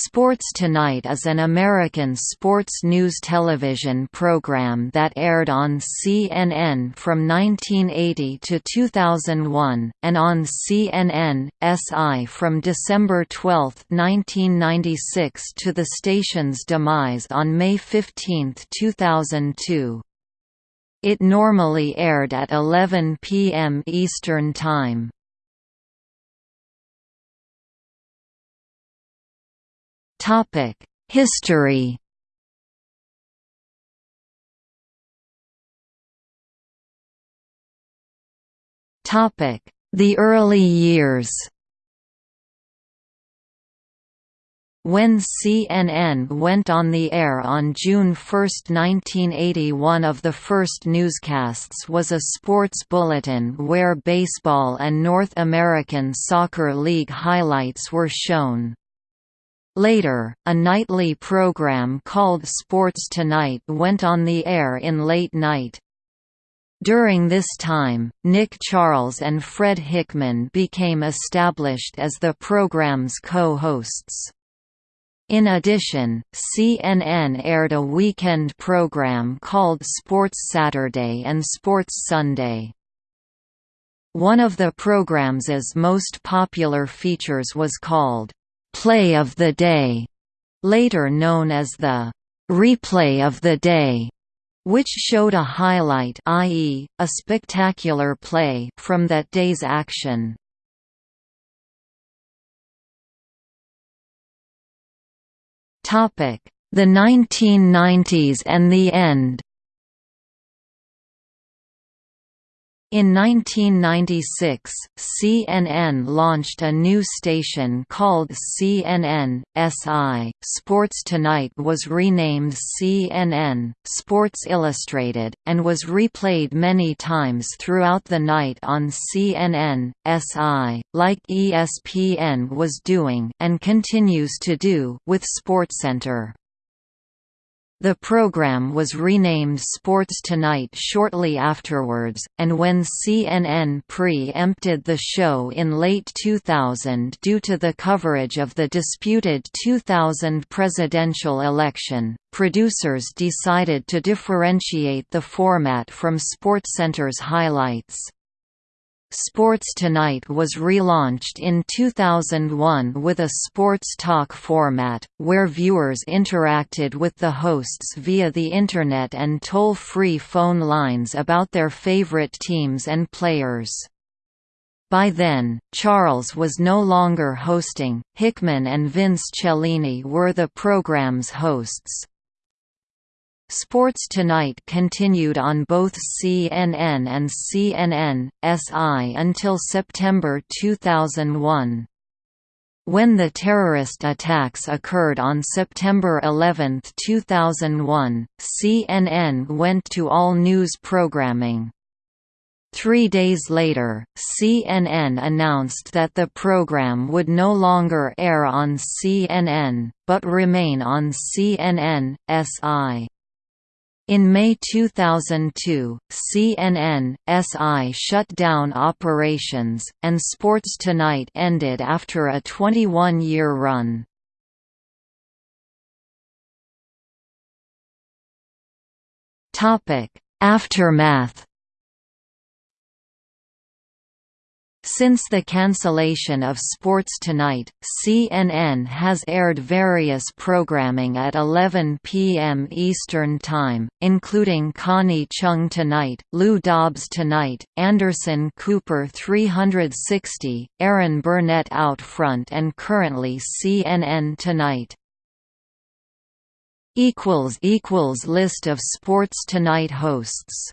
Sports Tonight is an American sports news television program that aired on CNN from 1980 to 2001, and on CNN, SI from December 12, 1996 to the station's demise on May 15, 2002. It normally aired at 11 p.m. Eastern Time. History. Topic: The early years. When CNN went on the air on June 1, 1980 one of the first newscasts was a sports bulletin where baseball and North American Soccer League highlights were shown. Later, a nightly program called Sports Tonight went on the air in late night. During this time, Nick Charles and Fred Hickman became established as the program's co-hosts. In addition, CNN aired a weekend program called Sports Saturday and Sports Sunday. One of the program's most popular features was called Play of the Day, later known as the Replay of the Day, which showed a highlight i.e., a spectacular play from that day's action. The 1990s and the end In 1996, CNN launched a new station called CNN SI. Sports Tonight was renamed CNN Sports Illustrated and was replayed many times throughout the night on CNN SI, like ESPN was doing and continues to do with SportsCenter. The program was renamed Sports Tonight shortly afterwards, and when CNN pre-empted the show in late 2000 due to the coverage of the disputed 2000 presidential election, producers decided to differentiate the format from SportsCenter's highlights. Sports Tonight was relaunched in 2001 with a sports talk format, where viewers interacted with the hosts via the Internet and toll-free phone lines about their favorite teams and players. By then, Charles was no longer hosting, Hickman and Vince Cellini were the program's hosts. Sports Tonight continued on both CNN and CNN, SI until September 2001. When the terrorist attacks occurred on September 11, 2001, CNN went to all-news programming. Three days later, CNN announced that the program would no longer air on CNN, but remain on CNN, SI. In May 2002, CNN, SI shut down operations, and Sports Tonight ended after a 21-year run. Aftermath Since the cancellation of Sports Tonight, CNN has aired various programming at 11 p.m. Eastern Time, including Connie Chung Tonight, Lou Dobbs Tonight, Anderson Cooper 360, Erin Burnett Out Front and currently CNN Tonight. List of Sports Tonight hosts